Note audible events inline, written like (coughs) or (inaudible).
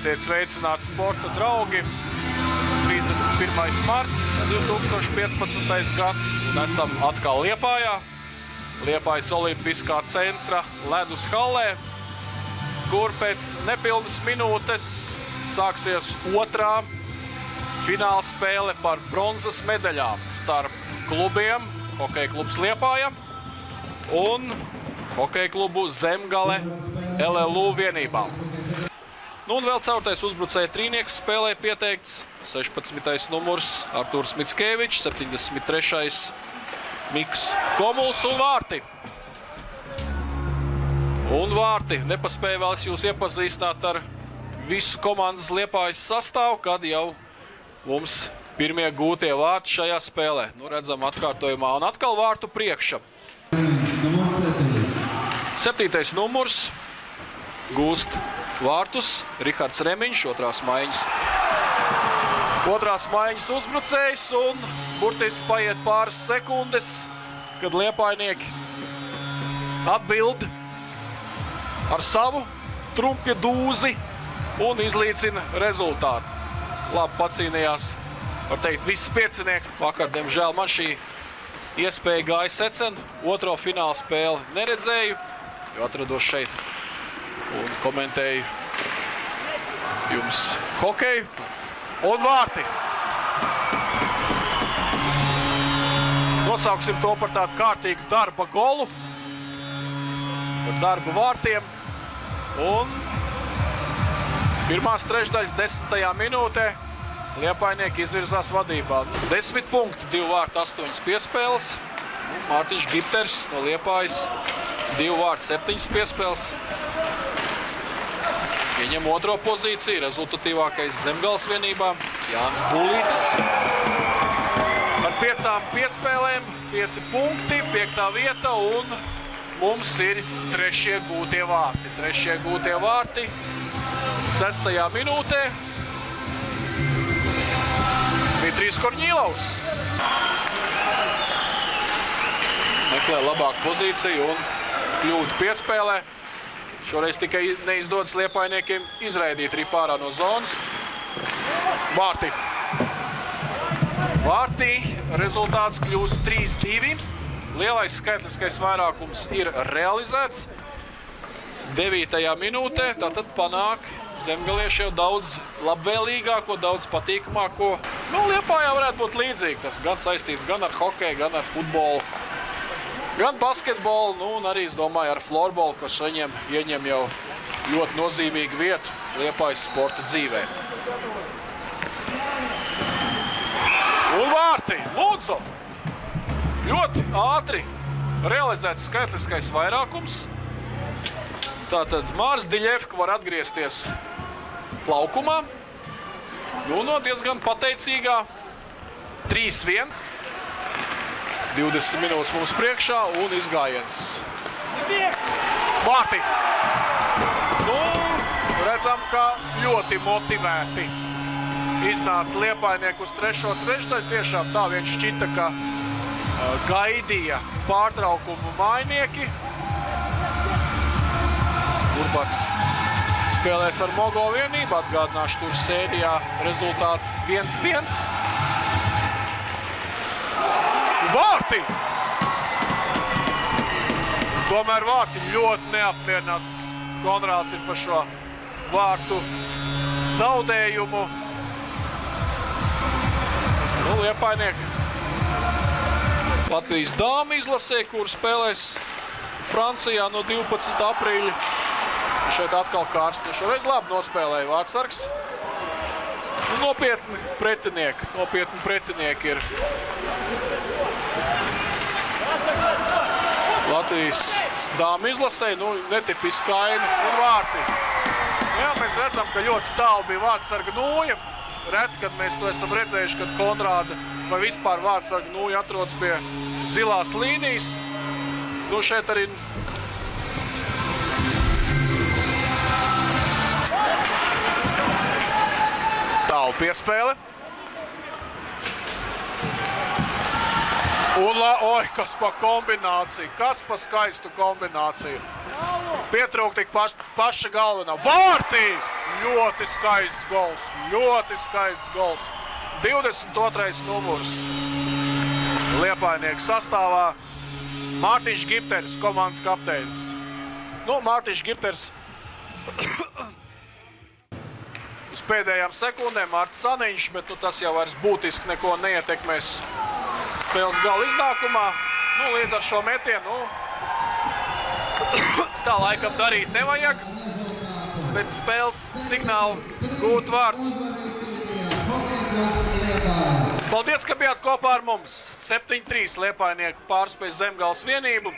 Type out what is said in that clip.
Esiet sveicināti sporta draugi. 31. marts 2015. gads un esam atkal Liepājā. Liepājas Olimpiskā centra ledus hallē, kur pēc nepilnas minūtes sāksies otrā fināla spēle par bronzas medaļām starp klubiem Hokeja klubs Liepāja un Hokeja klubu Zemgale LLU vienībām. Nu, un vēl caurtais uzbrucēja trīnieks spēlē pieteikts 16. numurs Artūrs Mitskevičs, 73. Miks Komuls un vārti. Un vārti nepaspēja vēl jūs iepazīstināt ar visu komandas liepājas sastāvu, kad jau mums pirmie gūtie vārti šajā spēlē. Nu, redzam atkārtojumā un atkal vārtu priekša. Septītais numurs gūst vārtus Rihards Remiņš, otrās maiņas. Otrās maiņas uzbrucējs un burtiski paiet pāris sekundes, kad liepainieki atbild ar savu trumpja dūzi un izlīdzina rezultātu. Labi pacīnījās, var teikt, viss piecinieks. Vakar, diemžēl, man šī iespēja gāja secen. Otro fināla spēli neredzēju, jo atrados šeit komentēju jums hokeju un vārti. Nosauksim to par tādu kārtīgu darba golu, par darbu vārtiem. Un pirmās trešdaļas desmitajā minūtē Liepainieki izvirzās vadībā. Desmit punkti, divu vārtu, astoņas piespēles. Mārtiņš Gipters no Liepājas, divu vārtu, septiņas piespēles. Ieņem otro pozīciju, rezultatīvākais Zemgals vienībā Jānis Bulītis. Ar piecām piespēlēm, pieci punkti, piektā vieta un mums ir trešie gūtie vārti. Trešie gūtie vārti sestajā minūtē. Dmitrijs Korņīlaus. Meklē labāku pozīciju un kļūdu piespēlē. Šoreiz tikai neizdodas liepainiekiem izraidīt ripārā no zonas. Vārti. Vārtī rezultāts kļūst 3-2. Lielais skaitliskais vairākums ir realizēts. 9. minūtē tātad panāk zemgalieši jau daudz labvēlīgāko, daudz patīkamāko. Nu, Liepājā varētu būt līdzīgi. Tas gan saistīts gan ar hokeju, gan ar futbolu. Gan basketbolu, nu, un arī, es domāju, ar florbolu, kas viņiem ieņem jau ļoti nozīmīgu vietu Liepājas sporta dzīvē. Un vārti, lūdzu! Ļoti ātri realizēts skaitliskais vairākums. Tātad Mārs Diļevka var atgriezties laukumā. Nu, no diezgan pateicīgā 3-1. 20 minūtes mums priekšā un izgājiens. Vārti! Nu, redzam, ka ļoti motivēti iznāca Liepainieku uz trešo trešdaļu. Tiešām tā viņš šķita, ka gaidīja pārtraukumu mainieki. Urbats spēlēs ar Mogo vienību. Atgādināšu, tur sērijā rezultāts 1-1. Vārti! Tomēr vārti ļoti neapmierināts. Konrāds ir par šo vārtu zaudējumu. Nu, Liepainieki. Latvijas dāma izlasē, kur spēlēs Francijā no 12. aprīļa. Šeit atkal karsti. Šoreiz labi nospēlēja vārdsargs. Nu, nopietni pretinieki. Nopietni pretinieki ir Latvijas dāmu izlasē, nu, netipiski kaini un vārti. Jā, mēs redzam, ka ļoti tālu bija vārdsarga nūja. Reti, kad mēs to esam redzējuši, kad Konrāda vai vispār vārdsarga nūja atrodas pie zilās līnijas. Nu, šeit arī tālu piespēle. Un, la, oi, kas pa kombināciju, kas pa skaistu kombināciju. Pietrūk tik paš, paša galvenā. Vārtī! Ļoti skaists gols. Ļoti skaists gols. 22. numurs Liepājnieku sastāvā. Mārtiņš Gipters, komandas kapteinis. Nu, Mārtiņš Gipters uz pēdējām sekundēm Mārtiņš Saniņš, bet nu, tas jau vairs būtiski neko neietekmēs spēles gala iznākumā. Nu, līdz ar šo metienu nu, (coughs) tā laikam darīt nevajag. Pēc spēles signāla gūt vārds. Paldies, ka bijāt kopā ar mums. 7-3 Liepājnieku pārspēj Zemgals vienību.